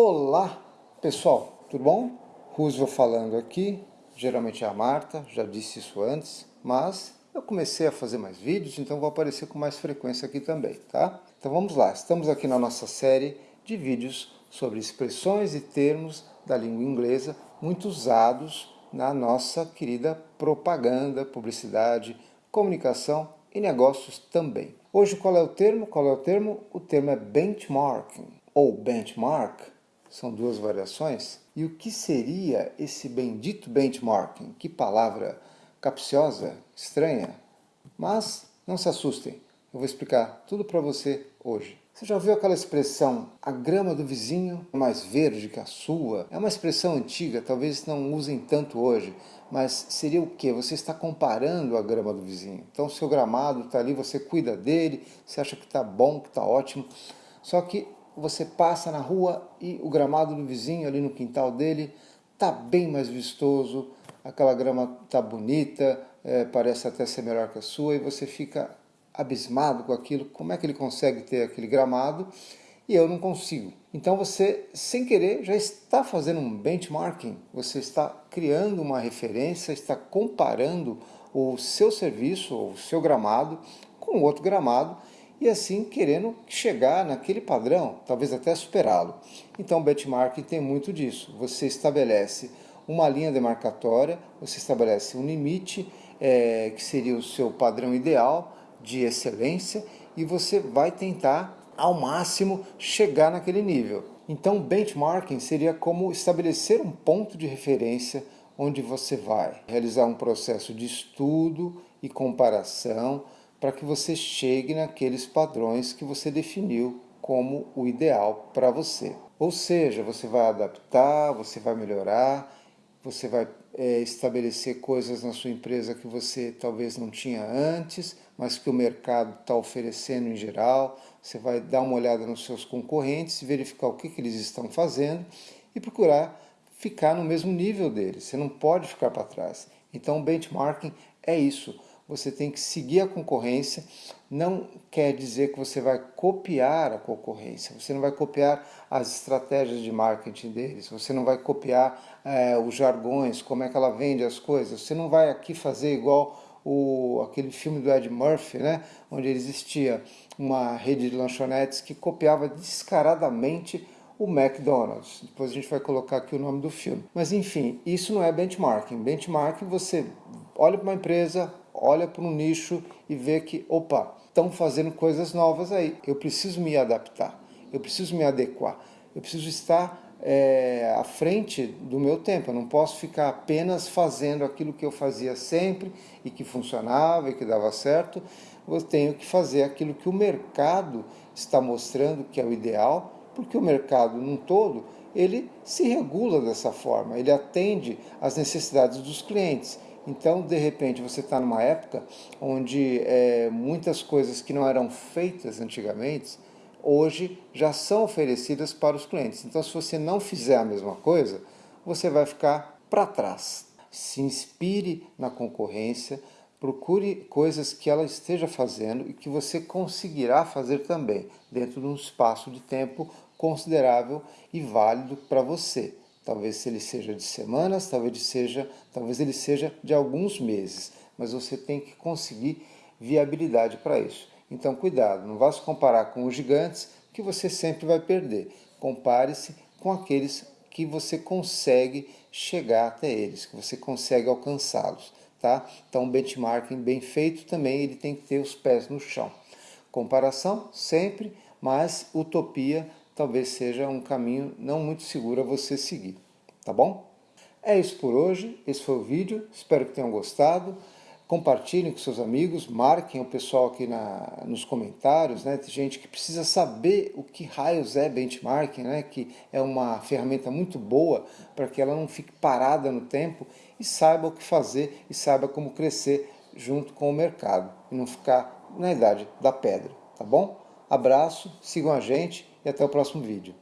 Olá pessoal, tudo bom? Roosevelt falando aqui, geralmente é a Marta, já disse isso antes, mas eu comecei a fazer mais vídeos, então vou aparecer com mais frequência aqui também, tá? Então vamos lá, estamos aqui na nossa série de vídeos sobre expressões e termos da língua inglesa muito usados na nossa querida propaganda, publicidade, comunicação e negócios também. Hoje qual é o termo? Qual é o termo? O termo é benchmarking ou benchmark, são duas variações. E o que seria esse bendito benchmarking? Que palavra capciosa, estranha. Mas não se assustem, eu vou explicar tudo para você hoje. Você já ouviu aquela expressão, a grama do vizinho é mais verde que a sua? É uma expressão antiga, talvez não usem tanto hoje, mas seria o que? Você está comparando a grama do vizinho. Então seu gramado está ali, você cuida dele, você acha que está bom, que está ótimo, só que você passa na rua e o gramado do vizinho ali no quintal dele está bem mais vistoso, aquela grama está bonita, é, parece até ser melhor que a sua, e você fica abismado com aquilo, como é que ele consegue ter aquele gramado? E eu não consigo. Então você, sem querer, já está fazendo um benchmarking, você está criando uma referência, está comparando o seu serviço, o seu gramado, com outro gramado, e assim querendo chegar naquele padrão, talvez até superá-lo. Então benchmarking tem muito disso, você estabelece uma linha demarcatória, você estabelece um limite, é, que seria o seu padrão ideal, de excelência e você vai tentar ao máximo chegar naquele nível. Então benchmarking seria como estabelecer um ponto de referência onde você vai realizar um processo de estudo e comparação para que você chegue naqueles padrões que você definiu como o ideal para você. Ou seja, você vai adaptar, você vai melhorar, você vai é, estabelecer coisas na sua empresa que você talvez não tinha antes, mas que o mercado está oferecendo em geral. Você vai dar uma olhada nos seus concorrentes, verificar o que, que eles estão fazendo e procurar ficar no mesmo nível deles. Você não pode ficar para trás. Então, o benchmarking é isso você tem que seguir a concorrência, não quer dizer que você vai copiar a concorrência, você não vai copiar as estratégias de marketing deles, você não vai copiar é, os jargões, como é que ela vende as coisas, você não vai aqui fazer igual o, aquele filme do Ed Murphy, né, onde existia uma rede de lanchonetes que copiava descaradamente o McDonald's. Depois a gente vai colocar aqui o nome do filme. Mas enfim, isso não é benchmarking. Benchmarking você olha para uma empresa, olha para um nicho e vê que, opa, estão fazendo coisas novas aí, eu preciso me adaptar, eu preciso me adequar, eu preciso estar é, à frente do meu tempo, eu não posso ficar apenas fazendo aquilo que eu fazia sempre e que funcionava e que dava certo, eu tenho que fazer aquilo que o mercado está mostrando que é o ideal, porque o mercado num todo, ele se regula dessa forma, ele atende às necessidades dos clientes. Então, de repente, você está numa época onde é, muitas coisas que não eram feitas antigamente, hoje já são oferecidas para os clientes. Então, se você não fizer a mesma coisa, você vai ficar para trás. Se inspire na concorrência, procure coisas que ela esteja fazendo e que você conseguirá fazer também, dentro de um espaço de tempo considerável e válido para você. Talvez ele seja de semanas, talvez ele seja, talvez ele seja de alguns meses, mas você tem que conseguir viabilidade para isso. Então cuidado, não vá se comparar com os gigantes que você sempre vai perder. Compare-se com aqueles que você consegue chegar até eles, que você consegue alcançá-los. Tá? Então o benchmarking bem feito também ele tem que ter os pés no chão. Comparação sempre, mas utopia talvez seja um caminho não muito seguro a você seguir, tá bom? É isso por hoje, esse foi o vídeo, espero que tenham gostado. Compartilhem com seus amigos, marquem o pessoal aqui na, nos comentários, né? Tem gente que precisa saber o que raios é benchmarking, né? Que é uma ferramenta muito boa para que ela não fique parada no tempo e saiba o que fazer e saiba como crescer junto com o mercado e não ficar na idade da pedra, tá bom? Abraço, sigam a gente até o próximo vídeo.